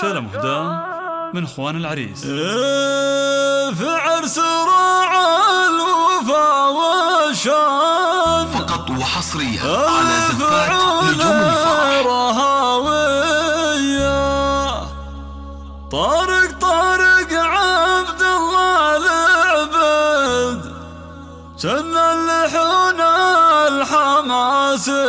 شال مهداه من اخوان العريس. إيه، في عرس راع الوفا والشان. فقط وحصريا إيه، على زفات نجوم الفرح. طارق طارق عبد الله العبد. جنى اللحون الحماسي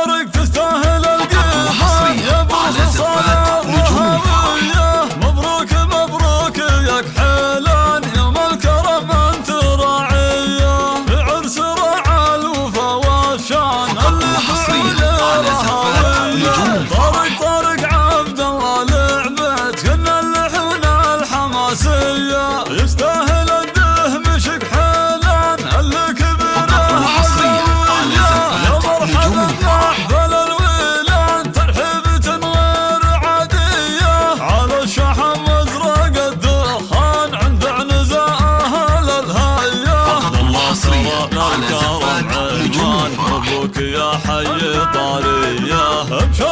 يا حي طاري يا همشة